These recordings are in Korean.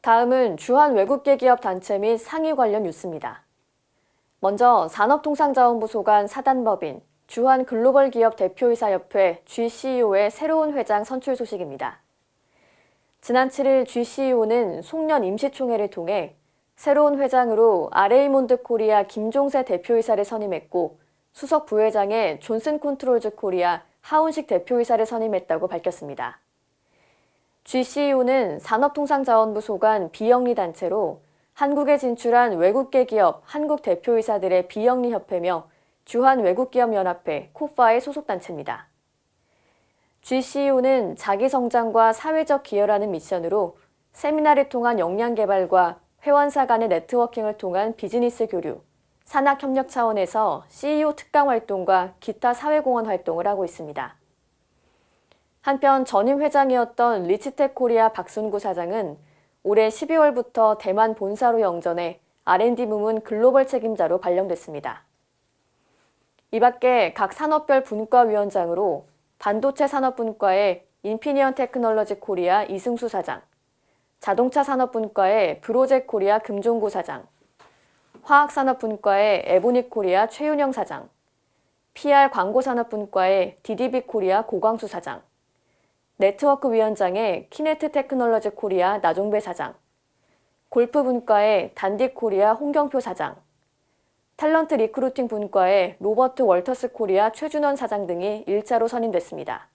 다음은 주한 외국계 기업 단체 및 상의 관련 뉴스입니다. 먼저 산업통상자원부 소관 사단법인 주한 글로벌 기업 대표이사협회 GCEO의 새로운 회장 선출 소식입니다. 지난 7일 GCEO는 송년 임시총회를 통해 새로운 회장으로 아레이몬드 코리아 김종세 대표이사를 선임했고 수석 부회장에 존슨 컨트롤즈 코리아 하운식 대표이사를 선임했다고 밝혔습니다. GCEO는 산업통상자원부 소관 비영리 단체로 한국에 진출한 외국계 기업 한국 대표이사들의 비영리 협회며 주한 외국기업연합회 코파의 소속단체입니다. GCEO는 자기 성장과 사회적 기여라는 미션으로 세미나를 통한 역량 개발과 회원사 간의 네트워킹을 통한 비즈니스 교류, 산학 협력 차원에서 CEO 특강 활동과 기타 사회공헌 활동을 하고 있습니다. 한편 전임 회장이었던 리치텍 코리아 박순구 사장은 올해 12월부터 대만 본사로 영전해 R&D 부문 글로벌 책임자로 발령됐습니다. 이 밖에 각 산업별 분과위원장으로 반도체 산업분과의 인피니언 테크놀로지 코리아 이승수 사장, 자동차 산업분과의 브로제 코리아 금종구 사장, 화학산업분과의 에보닉 코리아 최윤영 사장, PR 광고산업분과의 DDB 코리아 고광수 사장, 네트워크 위원장의 키네트 테크놀로지 코리아 나종배 사장, 골프 분과의 단디 코리아 홍경표 사장, talent recruiting 분과의 로버트 월터스 코리아 최준원 사장 등이 일자로 선임됐습니다.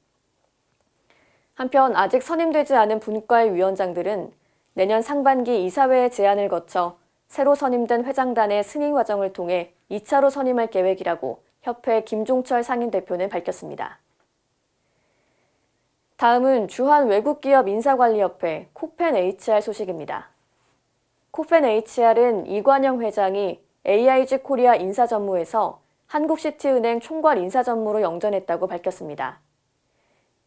한편 아직 선임되지 않은 분과의 위원장들은 내년 상반기 이사회의 제안을 거쳐 새로 선임된 회장단의 승인 과정을 통해 2차로 선임할 계획이라고 협회 김종철 상임대표는 밝혔습니다. 다음은 주한 외국기업 인사관리협회 코펜 HR 소식입니다. 코펜 HR은 이관영 회장이 AIG 코리아 인사전무에서 한국시티은행 총괄 인사전무로 영전했다고 밝혔습니다.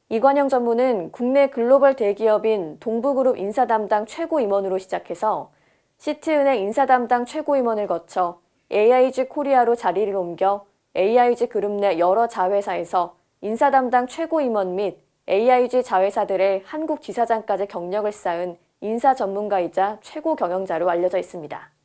이관영 전무는 국내 글로벌 대기업인 동부그룹 인사담당 최고임원으로 시작해서 시티은행 인사담당 최고임원을 거쳐 AIG 코리아로 자리를 옮겨 AIG 그룹 내 여러 자회사에서 인사담당 최고임원 및 AIG 자회사들의 한국 지사장까지 경력을 쌓은 인사 전문가이자 최고 경영자로 알려져 있습니다.